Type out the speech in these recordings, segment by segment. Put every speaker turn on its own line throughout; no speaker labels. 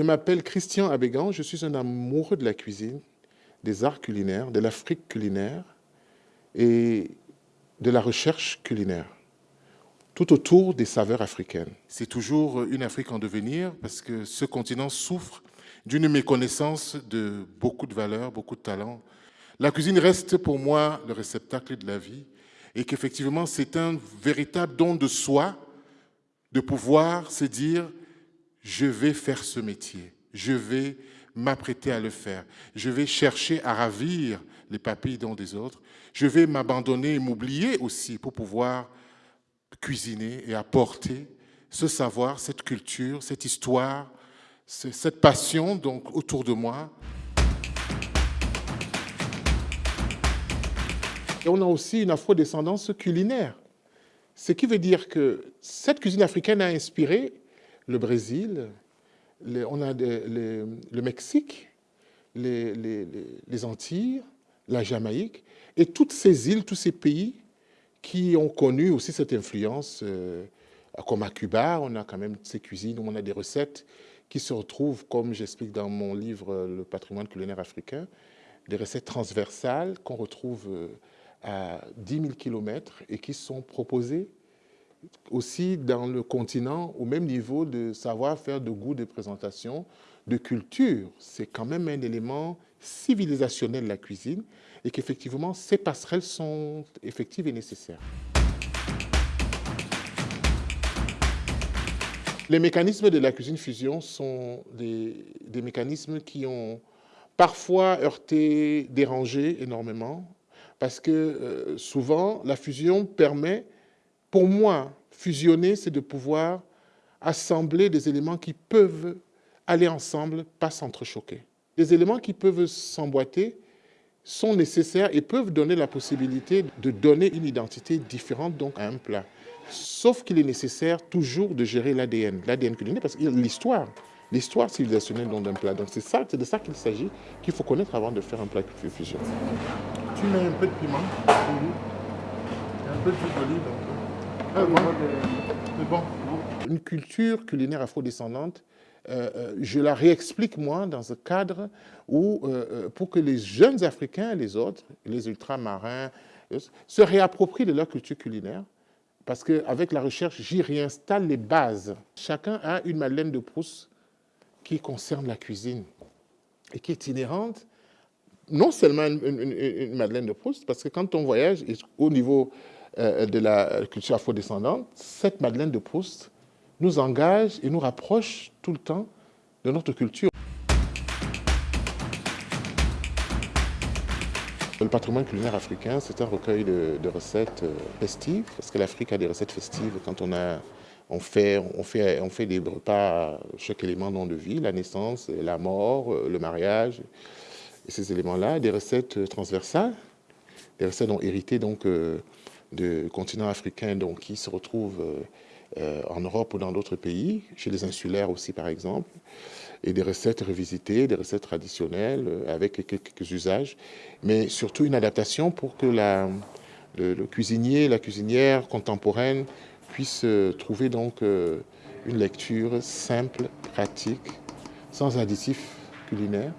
Je m'appelle Christian Abégan, je suis un amoureux de la cuisine, des arts culinaires, de l'Afrique culinaire et de la recherche culinaire, tout autour des saveurs africaines. C'est toujours une Afrique en devenir parce que ce continent souffre d'une méconnaissance de beaucoup de valeurs, beaucoup de talents. La cuisine reste pour moi le réceptacle de la vie et qu'effectivement c'est un véritable don de soi de pouvoir se dire je vais faire ce métier, je vais m'apprêter à le faire, je vais chercher à ravir les papilles dont des autres, je vais m'abandonner et m'oublier aussi pour pouvoir cuisiner et apporter ce savoir, cette culture, cette histoire, cette passion donc autour de moi. Et on a aussi une afro-descendance culinaire. Ce qui veut dire que cette cuisine africaine a inspiré le Brésil, on a le Mexique, les, Antilles, la Jamaïque, et toutes ces îles, tous ces pays qui ont connu aussi cette influence, euh, comme à Cuba, on a quand même ces cuisines où on a des recettes qui se retrouvent, comme j'explique dans mon livre euh, Le patrimoine culinaire africain, des recettes transversales qu'on retrouve euh, à 10 000 km et qui sont proposées aussi dans le continent au même niveau de savoir-faire, de goût, de présentation, de culture. C'est quand même un élément civilisationnel la cuisine et qu'effectivement, ces passerelles sont effectives et nécessaires. Les mécanismes de la cuisine fusion sont des, des mécanismes qui ont parfois heurté, dérangé énormément, parce que euh, souvent, la fusion permet pour moi, fusionner, c'est de pouvoir assembler des éléments qui peuvent aller ensemble, pas s'entrechoquer. Les éléments qui peuvent s'emboîter sont nécessaires et peuvent donner la possibilité de donner une identité différente donc à un plat. Sauf qu'il est nécessaire toujours de gérer l'ADN, l'ADN culinaire, parce que l'histoire, l'histoire civilisationnelle d'un plat. Donc c'est ça, c'est de ça qu'il s'agit, qu'il faut connaître avant de faire un plat fusion. Tu mets un peu de piment, un peu d'huile d'olive. Ah, bon. Une culture culinaire afrodescendante, euh, euh, je la réexplique moi dans un cadre où, euh, pour que les jeunes Africains, les autres, les ultramarins, se réapproprient de leur culture culinaire, parce qu'avec la recherche, j'y réinstalle les bases. Chacun a une Madeleine de Proust qui concerne la cuisine et qui est inhérente, non seulement une, une Madeleine de Proust, parce que quand on voyage au niveau euh, de la culture afrodescendante, cette Madeleine de Proust nous engage et nous rapproche tout le temps de notre culture. Le patrimoine culinaire africain, c'est un recueil de, recettes euh, festives, parce que l'Afrique a des recettes festives quand on a on fait, on, fait, on fait des repas chaque élément de vie, la naissance, la mort, euh, le mariage, et ces éléments-là, des recettes transversales, des recettes dont héritées donc, de continent africain donc, qui se retrouvent euh, euh, en Europe ou dans d'autres pays, chez les insulaires aussi par exemple, et des recettes revisitées, des recettes traditionnelles euh, avec quelques usages, mais surtout une adaptation pour que la, le, cuisinier, la cuisinière contemporaine puisse trouver donc une lecture simple, pratique, sans additifs culinaires,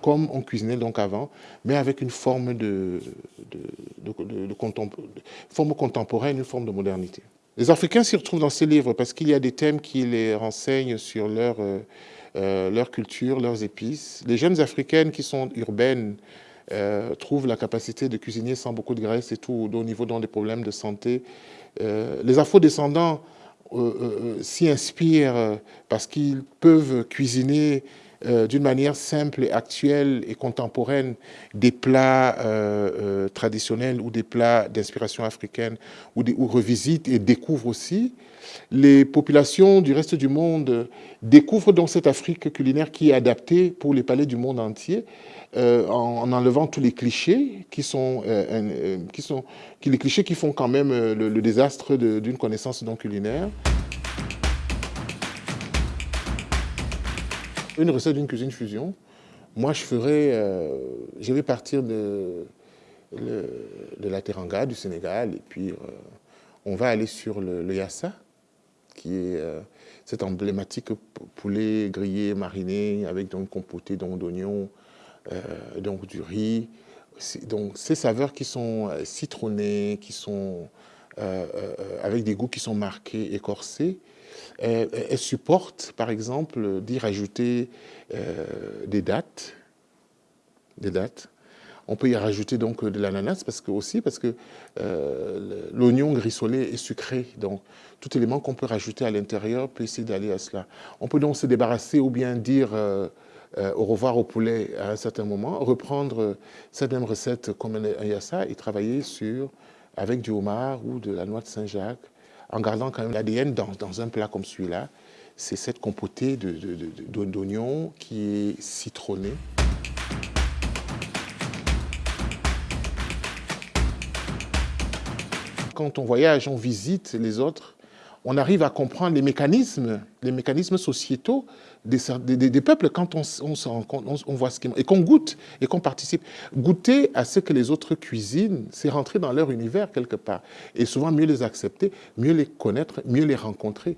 comme on cuisinait donc avant, mais avec une forme de, forme contemporaine, une forme de modernité. Les Africains s'y retrouvent dans ces livres parce qu'il y a des thèmes qui les renseignent sur leur, euh, euh, leur culture, leurs épices. Les jeunes Africaines qui sont urbaines euh, trouvent la capacité de cuisiner sans beaucoup de graisse et tout, au niveau dans des problèmes de santé. les afro-descendants s'y inspirent parce qu'ils peuvent cuisiner euh, d'une manière simple actuelle et contemporaine des plats euh, euh, traditionnels ou des plats d'inspiration africaine ou, des, et découvrent aussi. Les populations du reste du monde découvrent donc cette Afrique culinaire qui est adaptée pour les palais du monde entier en, enlevant tous les clichés qui sont, qui sont qui, les clichés qui font quand même le, le désastre d'une connaissance non culinaire. Une recette d'une cuisine fusion, moi je ferai, euh, je vais partir de, de la Teranga, du Sénégal, et puis euh, on va aller sur le, yassa, qui est euh, cet emblématique poulet grillé, mariné, avec donc compoté d'oignons, euh, donc du riz. Donc ces saveurs qui sont euh, citronnées, qui sont avec des goûts qui sont marqués, écorcés, elles, supportent par exemple d'y rajouter des dattes, des dattes, on peut y rajouter donc de l'ananas parce que aussi parce que euh, l'oignon grissolé est sucré. Donc tout élément qu'on peut rajouter à l'intérieur peut essayer d'aller à cela. On peut donc se débarrasser ou bien dire euh, euh, au revoir au poulet à un certain moment, reprendre cette même recette comme un yassa et travailler sur avec du homard ou de la noix de Saint-Jacques en gardant quand même l'ADN dans, un plat comme celui-là. C'est cette compotée d'oignons qui est citronnée. quand on voyage, on visite les autres, on arrive à comprendre les mécanismes, les mécanismes sociétaux des, peuples quand on, on, on, on voit ce et qu'on goûte et qu'on participe. Goûter à ce que les autres cuisinent, c'est rentrer dans leur univers quelque part. Et souvent, mieux les accepter, mieux les connaître, mieux les rencontrer.